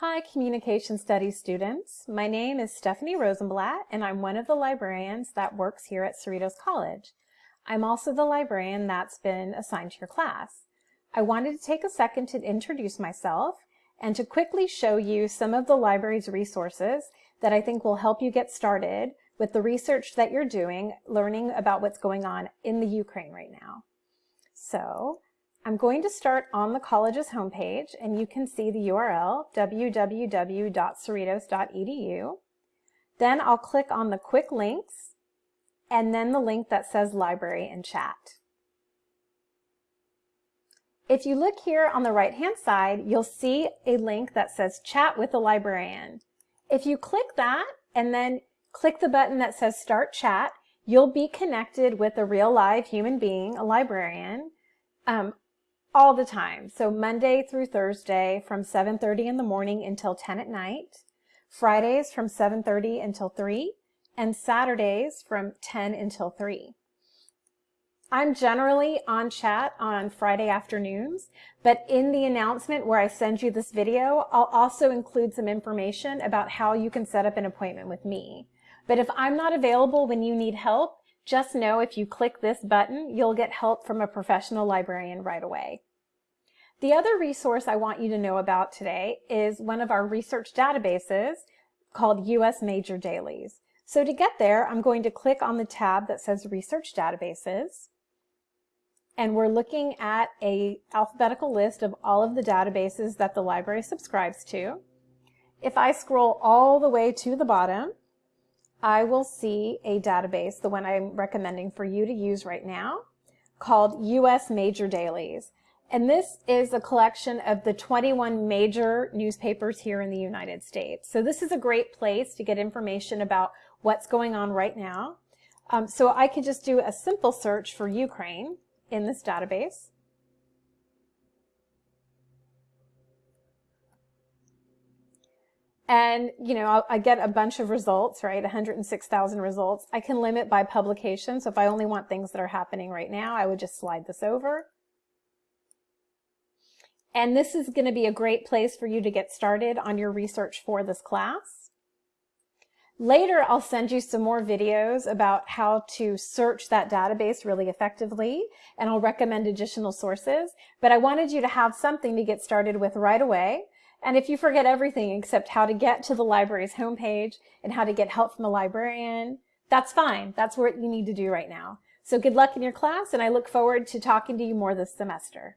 Hi, Communication Studies students. My name is Stephanie Rosenblatt, and I'm one of the librarians that works here at Cerritos College. I'm also the librarian that's been assigned to your class. I wanted to take a second to introduce myself and to quickly show you some of the library's resources that I think will help you get started with the research that you're doing, learning about what's going on in the Ukraine right now. So I'm going to start on the college's homepage and you can see the URL www.cerritos.edu. Then I'll click on the quick links and then the link that says library and chat. If you look here on the right hand side, you'll see a link that says chat with a librarian. If you click that and then click the button that says start chat, you'll be connected with a real live human being, a librarian, um, all the time. So Monday through Thursday from 7.30 in the morning until 10 at night, Fridays from 7.30 until 3, and Saturdays from 10 until 3. I'm generally on chat on Friday afternoons, but in the announcement where I send you this video, I'll also include some information about how you can set up an appointment with me. But if I'm not available when you need help, just know if you click this button, you'll get help from a professional librarian right away. The other resource I want you to know about today is one of our research databases called US Major Dailies. So to get there, I'm going to click on the tab that says Research Databases. And we're looking at a alphabetical list of all of the databases that the library subscribes to. If I scroll all the way to the bottom, I will see a database, the one I'm recommending for you to use right now, called US Major Dailies. And this is a collection of the 21 major newspapers here in the United States. So this is a great place to get information about what's going on right now. Um, so I could just do a simple search for Ukraine in this database. And, you know, I get a bunch of results, right? 106,000 results. I can limit by publication. So if I only want things that are happening right now, I would just slide this over. And this is going to be a great place for you to get started on your research for this class. Later, I'll send you some more videos about how to search that database really effectively, and I'll recommend additional sources. But I wanted you to have something to get started with right away. And if you forget everything except how to get to the library's homepage and how to get help from a librarian, that's fine. That's what you need to do right now. So good luck in your class, and I look forward to talking to you more this semester.